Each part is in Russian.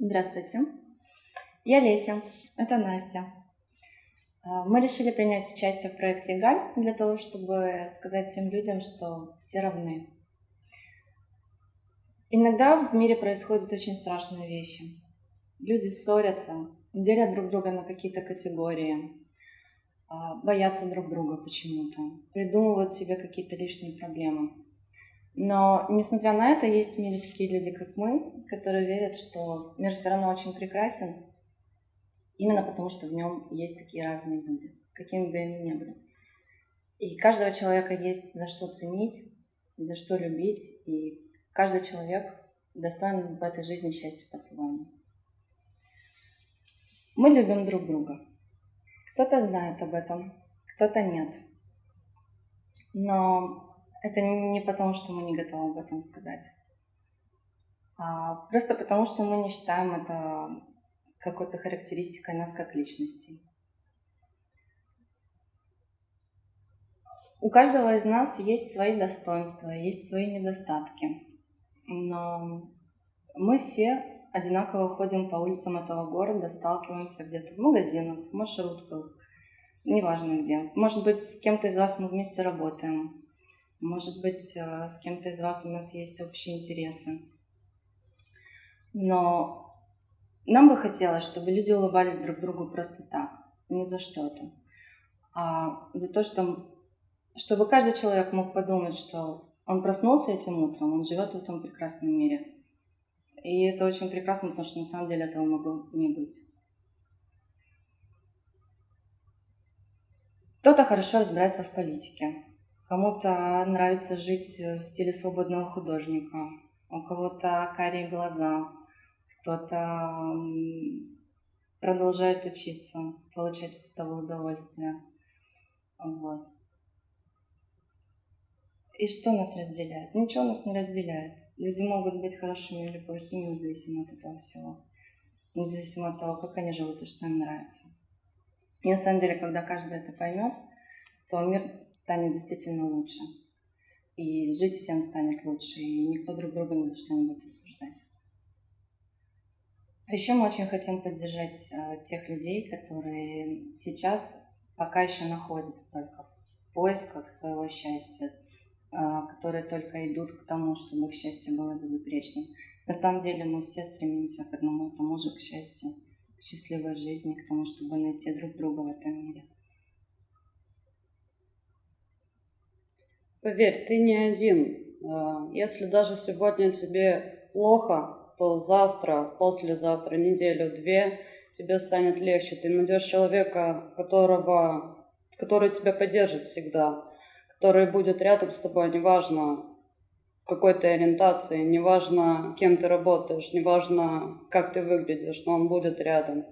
Здравствуйте. Я Леся, это Настя. А, мы решили принять участие в проекте «Игаль» для того, чтобы сказать всем людям, что все равны. Иногда в мире происходят очень страшные вещи. Люди ссорятся, делят друг друга на какие-то категории, а, боятся друг друга почему-то, придумывают себе какие-то лишние проблемы. Но, несмотря на это, есть в мире такие люди, как мы, которые верят, что мир все равно очень прекрасен, именно потому что в нем есть такие разные люди, какими бы они ни были. И каждого человека есть за что ценить, за что любить, и каждый человек достоин в этой жизни счастья по-своему. Мы любим друг друга. Кто-то знает об этом, кто-то нет. Но это не потому, что мы не готовы об этом сказать. А просто потому, что мы не считаем это какой-то характеристикой нас как личностей. У каждого из нас есть свои достоинства, есть свои недостатки. Но мы все одинаково ходим по улицам этого города, сталкиваемся где-то в магазинах, в маршрутках, неважно где. Может быть, с кем-то из вас мы вместе работаем, может быть, э, с кем-то из вас у нас есть общие интересы. Но нам бы хотелось, чтобы люди улыбались друг другу просто так, не за что-то, а за то, что, чтобы каждый человек мог подумать, что он проснулся этим утром, он живет в этом прекрасном мире. И это очень прекрасно, потому что на самом деле этого могло не быть. Кто-то хорошо разбирается в политике, Кому-то нравится жить в стиле свободного художника, у кого-то карие глаза, кто-то продолжает учиться, получать от этого удовольствие. Вот. И что нас разделяет? Ничего нас не разделяет. Люди могут быть хорошими или плохими, независимо от этого всего. Независимо от того, как они живут и что им нравится. И на самом деле, когда каждый это поймет, то мир станет действительно лучше. И жить всем станет лучше, и никто друг друга ни за что не будет осуждать. А еще мы очень хотим поддержать э, тех людей, которые сейчас пока еще находятся только в поисках своего счастья, э, которые только идут к тому, чтобы их счастье было безупречным. На самом деле мы все стремимся к одному и тому же, к счастью, к счастливой жизни, к тому, чтобы найти друг друга в этом мире. Поверь, ты не один. А, если даже сегодня тебе плохо, то завтра, послезавтра, неделю-две тебе станет легче. Ты найдешь человека, которого, который тебя поддержит всегда, который будет рядом с тобой, неважно какой ты ориентации, неважно, кем ты работаешь, неважно, как ты выглядишь, но он будет рядом.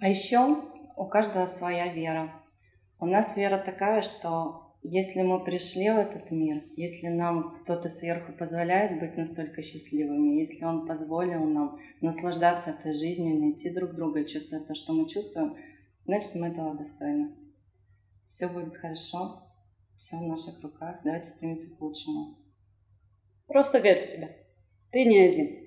А еще у каждого своя вера. У нас вера такая, что если мы пришли в этот мир, если нам кто-то сверху позволяет быть настолько счастливыми, если он позволил нам наслаждаться этой жизнью, найти друг друга чувствовать то, что мы чувствуем, значит, мы этого достойны. Все будет хорошо, все в наших руках. Давайте стремиться к лучшему. Просто верь в себя. Ты не один.